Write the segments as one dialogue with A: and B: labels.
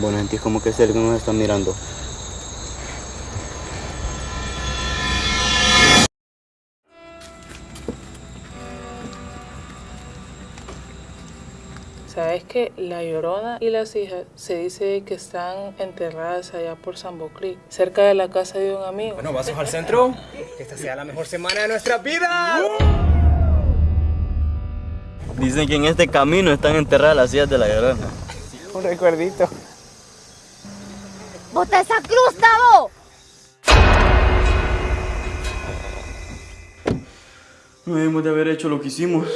A: Bueno, sentís como que es el que nos está mirando.
B: ¿Sabes que La Llorona y las hijas se dice que están enterradas allá por Sambo Creek, cerca de la casa de un amigo?
C: Bueno, vasos al centro. Que esta sea la mejor semana de nuestra vida.
A: Dicen que en este camino están enterradas las hijas de la llorona.
C: Un recuerdito.
D: ¡Bota esa cruz, Tavo!
A: No debimos de haber hecho lo que hicimos.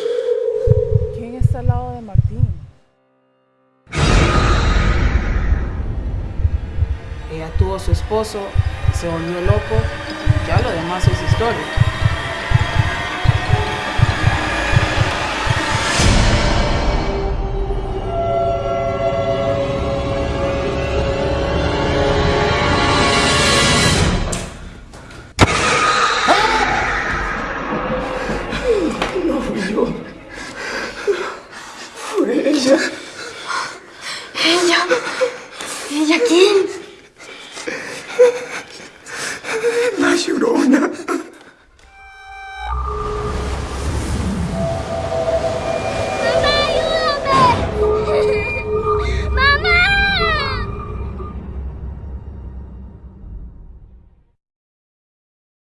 B: ¿Quién está al lado de Martín? Ella tuvo a su esposo, se volvió loco, ya lo demás es historia.
D: ¿Ella? ¿Ella quién?
C: La llorona.